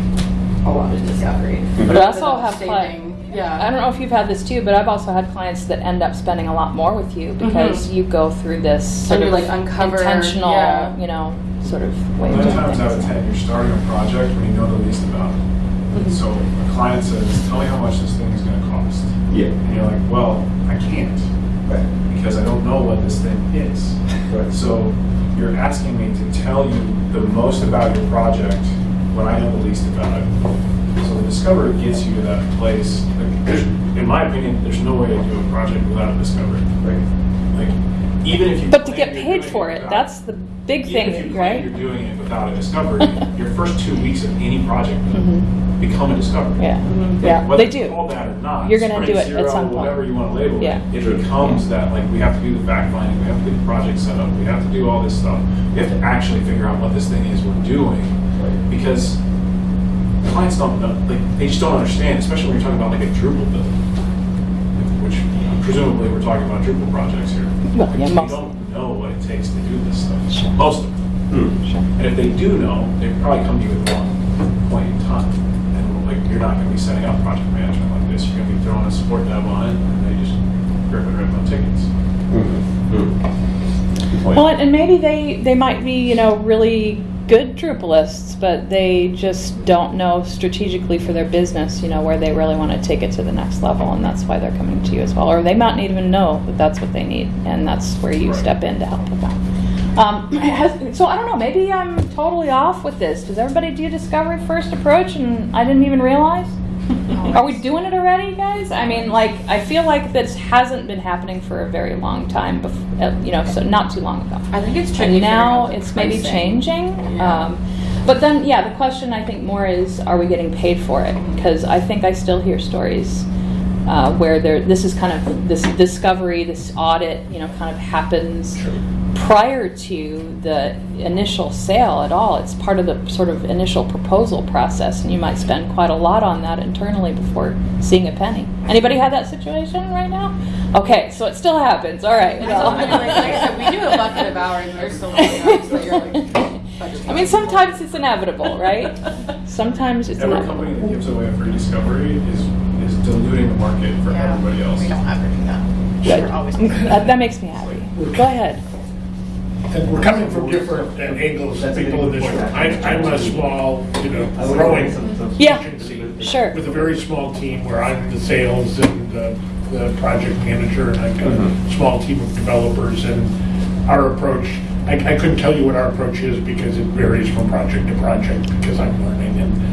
Speaker 4: a lot of discovery. Mm-hmm.
Speaker 1: But I also
Speaker 4: Ended up
Speaker 1: have
Speaker 4: saving-
Speaker 1: clients.
Speaker 4: Yeah.
Speaker 1: I don't know if you've had this too, but I've also had clients that end up spending a lot more with you mm-hmm. because you go through this sort
Speaker 4: And
Speaker 1: of
Speaker 4: like, uncover-
Speaker 1: intentional,
Speaker 4: yeah.
Speaker 1: you know, sort of way of
Speaker 6: Nine
Speaker 1: doing
Speaker 6: times out of ten, you're starting a project when you know the least about it. Mm-hmm. So a client says, tell me how much this thing is gonna cost.
Speaker 5: Yeah.
Speaker 6: And you're like, well, I can't,
Speaker 5: Right.
Speaker 6: Because I don't know what this thing is.
Speaker 5: Right.
Speaker 6: So you're asking me to tell you the most about your project when I know the least about it. So the discovery gets you to that place. Like, in my opinion, there's no way to do a project without a discovery.
Speaker 5: Right.
Speaker 6: Like, even if you.
Speaker 1: But to get paid for it,
Speaker 6: without-
Speaker 1: that's the big thing, right?
Speaker 6: you're doing it without a discovery, your first two weeks of any project mm-hmm. become a discovery.
Speaker 1: Yeah,
Speaker 6: Like, mm-hmm.
Speaker 1: yeah,
Speaker 6: whether
Speaker 1: they do.
Speaker 6: called that or not.
Speaker 1: You're gonna do it at some point.
Speaker 6: Whatever you want to label
Speaker 1: Yeah.
Speaker 6: it, it becomes that like we have to do the fact finding, we have to get the project set up, we have to do all this stuff. We have to actually figure out what this thing is we're doing because clients don't know, like they just don't understand, especially when you're talking about like a Drupal build, presumably we're talking about Drupal projects here.
Speaker 1: Well,
Speaker 6: Like,
Speaker 1: yeah,
Speaker 6: they
Speaker 1: most-
Speaker 6: don't know what it takes to do this stuff.
Speaker 1: Sure.
Speaker 6: Most of them.
Speaker 5: Hmm.
Speaker 1: Sure.
Speaker 6: And if they do know, they probably come to you at one point in time. And like, you're not gonna be setting up project management like this. You're gonna be throwing a support dev on it, and they just rip and rip on tickets.
Speaker 2: Good point.
Speaker 1: Well, and maybe they, they might be, you know, really good Drupalists, but they just don't know strategically for their business, you know, where they really want to take it to the next level, and that's why they're coming to you as well. Or they might not even know that that's what they need, and that's where you
Speaker 6: Right.
Speaker 1: step in to help that. Um, has, so I don't know, maybe I'm totally off with this. Does everybody do discovery first approach and I didn't even realize? Are we doing it already, guys? I mean, like, I feel like this hasn't been happening for a very long time, bef- uh, you know, so not too long ago.
Speaker 4: I think it's tricky.
Speaker 1: And now it's maybe
Speaker 4: pricing.
Speaker 1: changing.
Speaker 4: Yeah.
Speaker 1: Um, but then, yeah, the question I think more is, are we getting paid for it? Because I think I still hear stories uh, where there, this is kind of this discovery, this audit, you know, kind of happens prior to the initial sale at all. It's part of the sort of initial proposal process, and you might spend quite a lot on that internally before seeing a penny. Anybody have that situation right now? Okay, so it still happens. All right.
Speaker 4: So, I mean, like, like I said, we do a bucket of hours, and there's so many hours that you're like.
Speaker 1: I mean, sometimes it's inevitable, right? Sometimes it's
Speaker 6: Every company that gives away a free discovery is, is diluting the market for
Speaker 3: Yeah,
Speaker 6: everybody else.
Speaker 3: We don't ever do that.
Speaker 1: Good.
Speaker 3: We're always.
Speaker 1: That, that makes me happy. Go ahead.
Speaker 7: And we're coming from different angles, people in this room. I'm, I'm a small, you know, growing
Speaker 1: Yeah,
Speaker 7: agency
Speaker 1: sure.
Speaker 7: with a very small team where I'm the sales and the, the project manager, and I've got a mm-hmm. small team of developers, and our approach, I, I couldn't tell you what our approach is because it varies from project to project, because I'm learning,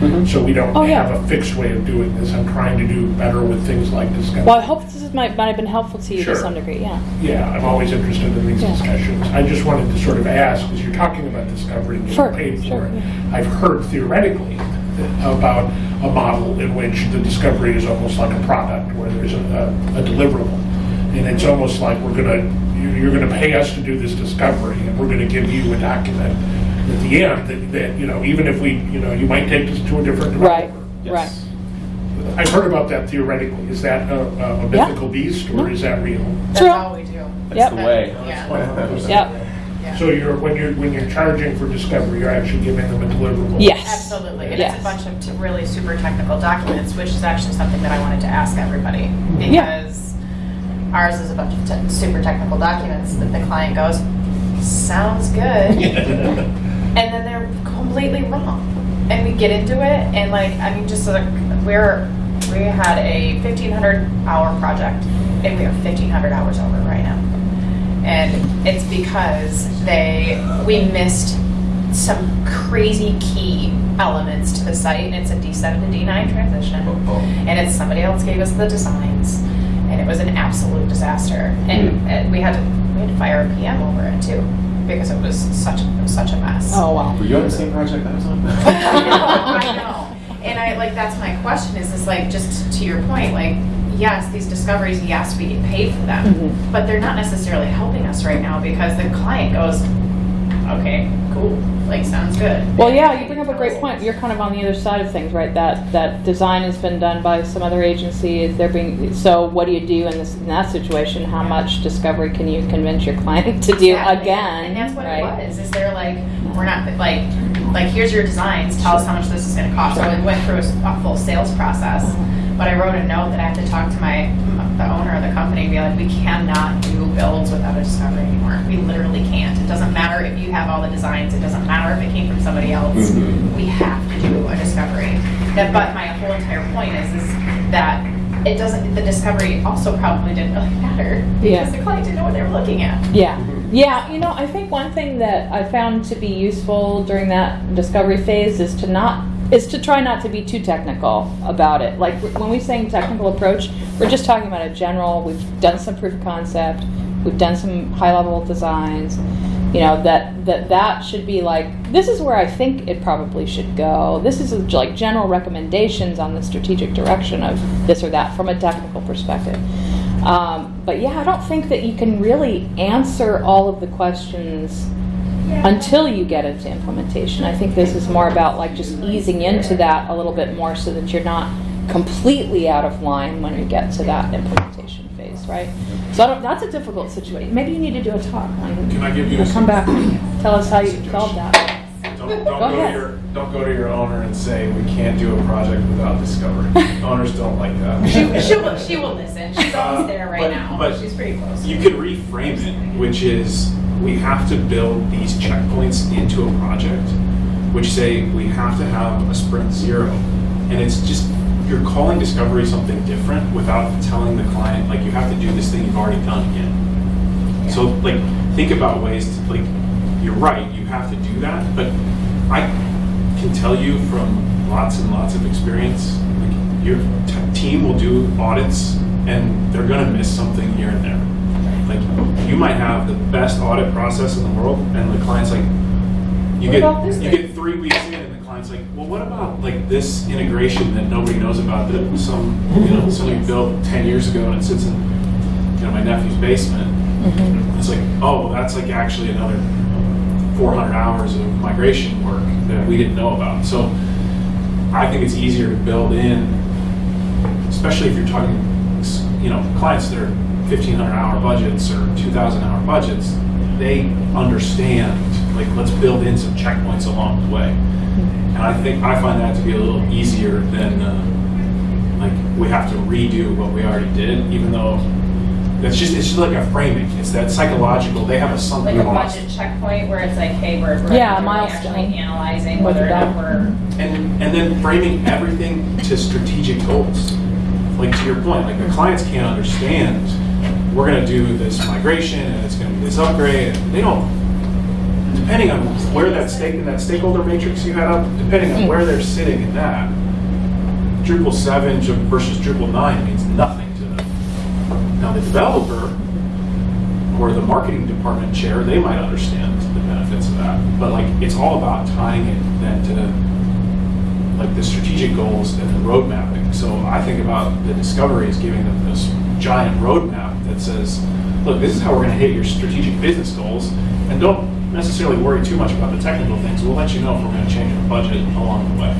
Speaker 7: and so we don't
Speaker 1: Oh, yeah.
Speaker 7: have a fixed way of doing this. I'm trying to do better with things like discovery.
Speaker 1: Well, I hope this is- might, might have been helpful to you to some degree, yeah.
Speaker 7: Yeah, I'm always interested in these
Speaker 1: Yeah.
Speaker 7: discussions. I just wanted to sort of ask, because you're talking about discovery and
Speaker 1: Sure,
Speaker 7: paid
Speaker 1: sure,
Speaker 7: for it.
Speaker 1: yeah.
Speaker 7: I've heard theoretically about a model in which the discovery is almost like a product, where there's a, a deliverable. And it's almost like we're gonna, you're gonna pay us to do this discovery, and we're gonna give you a document at the end that, that, you know, even if we, you know, you might take this to a different
Speaker 1: Right,
Speaker 7: developer.
Speaker 1: right.
Speaker 2: Yes.
Speaker 7: I've heard about that theoretically. Is that a, a
Speaker 1: Yeah.
Speaker 7: mythical beast, or is that real?
Speaker 3: That's
Speaker 1: True.
Speaker 3: all we do.
Speaker 2: That's
Speaker 1: Yep.
Speaker 2: the way.
Speaker 3: Yeah.
Speaker 1: Yep.
Speaker 3: Yeah.
Speaker 7: So you're, when you're, when you're charging for discovery, you're actually giving them a deliverable?
Speaker 1: Yes.
Speaker 3: Absolutely, and
Speaker 1: Yes.
Speaker 3: it's a bunch of t- really super technical documents, which is actually something that I wanted to ask everybody.
Speaker 1: Yeah.
Speaker 3: Because ours is a bunch of te- super technical documents that the client goes, sounds good, and then they're completely wrong. And we get into it, and like, I mean, just like, we're, we had a fifteen hundred hour project, and we are fifteen hundred hours over right now. And it's because they, we missed some crazy key elements to the site, and it's a D7 to D9 transition. Oh, oh. And it's, somebody else gave us the designs, and it was an absolute disaster. And, and we had to, we had to fire a PM over it too, because it was such, it was such a mess.
Speaker 1: Oh, wow.
Speaker 2: Were you on the same project I was on?
Speaker 3: I know, I know. And I, like, that's my question, is this like, just to your point, like, yes, these discoveries, yes, we get paid for them,
Speaker 1: Mhm.
Speaker 3: but they're not necessarily helping us right now because the client goes, okay, cool, like, sounds good.
Speaker 1: Well, yeah, you bring up a great point. You're kind of on the other side of things, right? That that design has been done by some other agency. Is there being so? What do you do in this in that situation? How much discovery can you convince your client to do
Speaker 3: Exactly.
Speaker 1: again?
Speaker 3: And that's what
Speaker 1: right?
Speaker 3: it was, is they're like, we're not, like, like, here's your designs, tell us how much this is gonna cost. So I went through a full sales process, but I wrote a note that I have to talk to my, the owner of the company and be like, we cannot do builds without a discovery anymore. We literally can't. It doesn't matter if you have all the designs, it doesn't matter if it came from somebody else.
Speaker 2: Mhm.
Speaker 3: We have to do a discovery. That, but my whole entire point is, is that it doesn't, the discovery also probably didn't really matter.
Speaker 1: Yeah.
Speaker 3: Because the client didn't know what they were looking at.
Speaker 1: Yeah. Yeah, you know, I think one thing that I found to be useful during that discovery phase is to not is to try not to be too technical about it. Like when we're saying technical approach, we're just talking about a general. We've done some proof of concept. We've done some high level designs. You know that that that should be like this is where I think it probably should go. This is like general recommendations on the strategic direction of this or that from a technical perspective. Um, but yeah, I don't think that you can really answer all of the questions until you get into implementation. I think this is more about like just easing into that a little bit more so that you're not completely out of line when you get to that implementation phase, right? So I don't, that's a difficult situation. Maybe you need to do a talk on.
Speaker 6: Can I give you a
Speaker 1: Come back, tell us how you solved that.
Speaker 6: Don't, don't
Speaker 1: Go
Speaker 6: go,
Speaker 1: ahead.
Speaker 6: to your don't go to your owner and say we can't do a project without discovery. Owners don't like that.
Speaker 3: She, she will, she will listen. She's uh, almost there right
Speaker 6: But-
Speaker 3: now.
Speaker 6: but
Speaker 3: She's pretty close.
Speaker 6: You could reframe it, which is we have to build these checkpoints into a project, which say we have to have a sprint zero. And it's just, you're calling discovery something different without telling the client, like, you have to do this thing you've already done again. So, like, think about ways to, like, you're right, you have to do that, but I can tell you from lots and lots of experience, like, your t- team will do audits and they're gonna miss something here and there. Like, you might have the best audit process in the world, and the client's like, you
Speaker 3: What
Speaker 6: get, you
Speaker 3: thing?
Speaker 6: get three weeks in, and the client's like, well, what about like this integration that nobody knows about that some, you know, somebody built ten years ago and it sits in, you know, my nephew's basement. Mm-hmm. It's like, oh, that's like actually another 400 hours of migration work that we didn't know about. So I think it's easier to build in, especially if you're talking, you know, clients that are 1,500 hour budgets or 2,000 hour budgets. They understand, like, let's build in some checkpoints along the way. And I think I find that to be a little easier than uh, like we have to redo what we already did, even though it's just it's just like a framing. It's that psychological. They have a something.
Speaker 3: Like a budget checkpoint where it's like, hey, we're, we're
Speaker 1: Yeah,
Speaker 3: we're
Speaker 1: milestone.
Speaker 3: actually analyzing whether or not we're.
Speaker 6: and and then framing everything to strategic goals. Like to your point, like the clients can't understand. We're going to do this migration and it's going to be this upgrade. And they don't. Depending on where that stake in that stakeholder matrix you had up, depending on where they're sitting in that, Drupal seven versus Drupal nine means nothing the developer or the marketing department chair, they might understand the benefits of that. But like, it's all about tying it then to like the strategic goals and the road mapping. So I think about the discovery as giving them this giant roadmap that says, look, this is how we're going to hit your strategic business goals, and don't necessarily worry too much about the technical things. We'll let you know if we're going to change the budget along the way.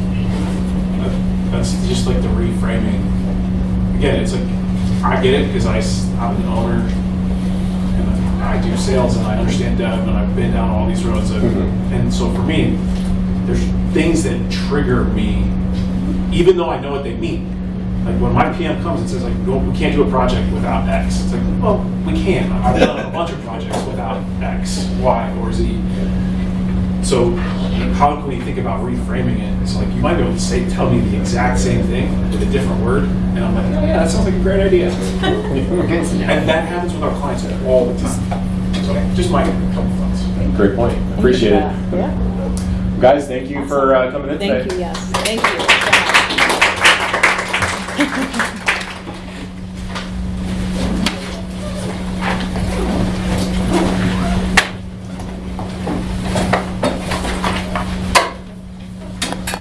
Speaker 6: That's just like the reframing. Again, it's like I get it because I, I'm an owner and I do sales and I understand dev and I've been down all these roads. Of,
Speaker 2: Mhm.
Speaker 6: And so for me, there's things that trigger me, even though I know what they mean. Like when my PM comes and says like, "Go- we can't do a project without X. It's like, well, we can. I've done a bunch of projects without X, Y, or Z. So how can we think about reframing it? It's like you might be able to say, tell me the exact same thing with a different word, and I'm like, oh yeah, that sounds like a great idea. and that happens with our clients all the time. So just my couple thoughts.
Speaker 2: Great point. Appreciate it.
Speaker 1: Yeah.
Speaker 2: Guys, thank you for uh, coming in today.
Speaker 1: Thank you, yes. Thank you.